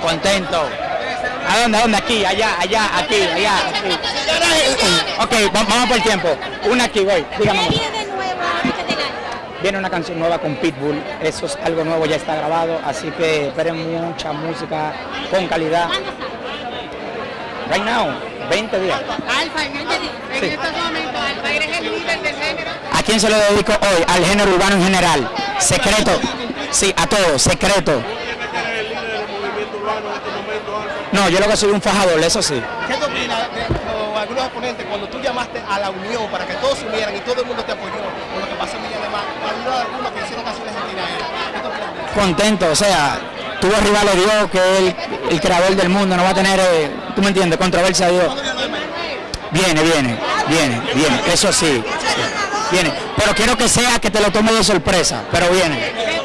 Contento. ¿A dónde? ¿A dónde? Aquí, allá, allá, aquí, allá, aquí. Ok, va- vamos por el tiempo. Una aquí, voy. Dígame. ¿Qué viene una canción nueva con Pitbull. Eso es algo nuevo, ya está grabado. Así que esperen mucha música con calidad. Right now, 20 días. Alfa, en, este, en Sí. estos momentos, Alfa, eres el líder del género. ¿A quién se lo dedico hoy? Al género urbano en general. Secreto. Sí, a todos, secreto. No, yo lo que soy un fajador, eso sí. ¿Qué te opinas de algunos exponentes cuando tú llamaste a la unión para que todos se unieran y todo el mundo te apoyó con lo que pasó en Villa de algunos que hicieron canciones en. Contento, o sea, tuvo arriba a Dios, que es el, el creador del mundo, no va a tener, eh, tú me entiendes, controversia a Dios. Viene, viene, viene, viene, eso sí, sí, viene. Pero quiero que sea que te lo tome de sorpresa, pero viene.